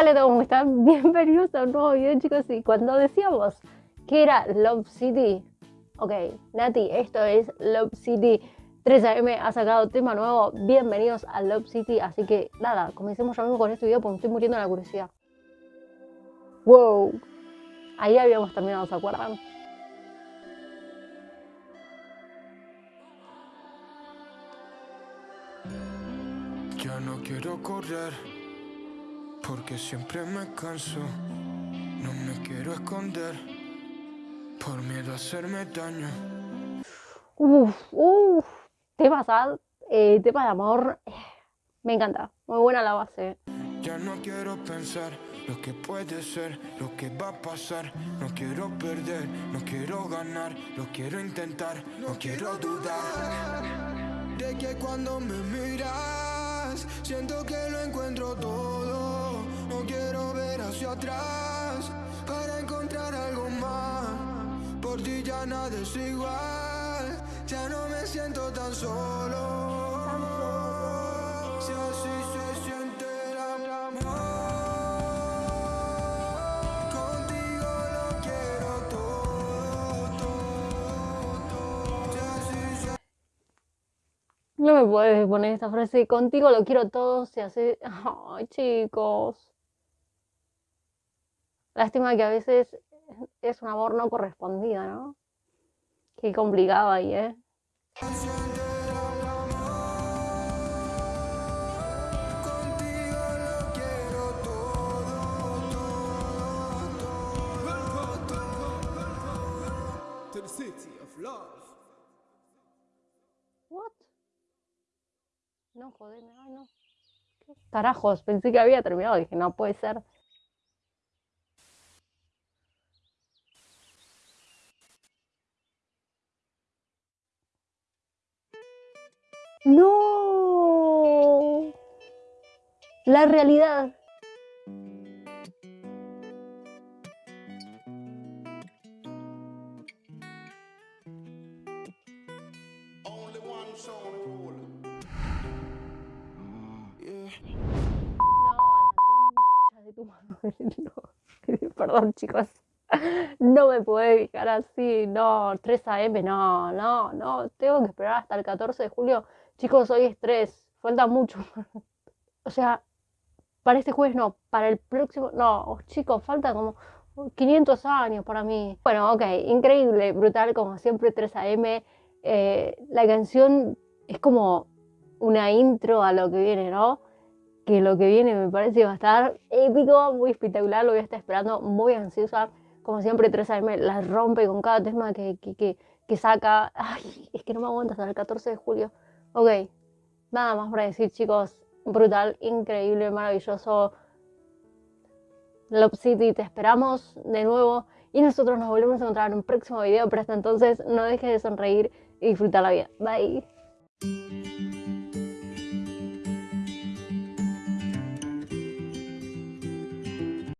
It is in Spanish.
Hola a todos, ¿cómo están? Bienvenidos a un nuevo video chicos y cuando decíamos que era Love City Ok, Nati, esto es Love City 3AM ha sacado tema nuevo, bienvenidos a Love City Así que nada, comencemos ya mismo con este video porque me estoy muriendo de la curiosidad. Wow, ahí habíamos terminado, ¿se acuerdan? Ya no quiero correr, porque siempre me canso. No me quiero esconder, por miedo a hacerme daño. Uf, uf, temas, eh, tema de amor, me encanta, muy buena la base. Ya no quiero pensar lo que puede ser, lo que va a pasar. No quiero perder, no quiero ganar, lo quiero intentar, no quiero dudar. De que cuando me miras, siento que lo encuentro todo. Hacia atrás para encontrar algo más. Por ti ya nada es igual, ya no me siento tan solo. Si así se siente el amor, contigo lo quiero todo, No me puedes poner esta frase, contigo lo quiero todo, se hace... Ay, chicos. Lástima que a veces es un amor no correspondido, ¿no? Qué complicado ahí, ¿eh? What? No, jodeme, ay no. ¿Qué carajos? Pensé que había terminado, dije, no puede ser. ¡No! La realidad. No. Perdón, chicos. No me puede dejar así, no, 3 AM, no, no, no, tengo que esperar hasta el 14 de julio. Chicos, hoy es 3, falta mucho. O sea, para este jueves no, para el próximo, no, chicos, falta como 500 años para mí. Bueno, ok, increíble, brutal, como siempre, 3 AM. Eh, la canción es como una intro a lo que viene, ¿no? Que lo que viene me parece va a estar épico, muy espectacular, lo voy a estar esperando, muy ansiosa. Como siempre, 3AM la rompe con cada tema que, que, que, que saca. Ay, es que no me aguanta hasta el 14 de julio. Ok, nada más para decir, chicos, brutal, increíble, maravilloso. Love City, te esperamos de nuevo y nosotros nos volvemos a encontrar en un próximo video, pero hasta entonces no dejes de sonreír y disfrutar la vida. Bye.